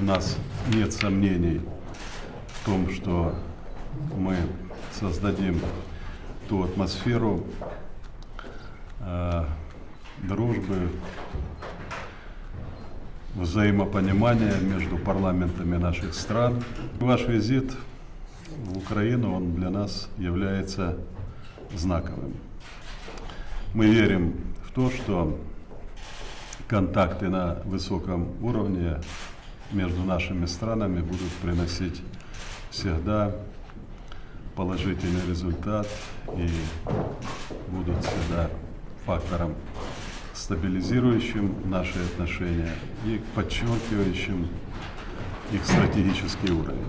у нас нет сомнений в том, что мы создадим ту атмосферу э, дружбы, взаимопонимания между парламентами наших стран. Ваш визит в Украину, он для нас является знаковым. Мы верим в то, что контакты на высоком уровне между нашими странами будут приносить всегда положительный результат и будут всегда фактором стабилизирующим наши отношения и подчеркивающим их стратегический уровень.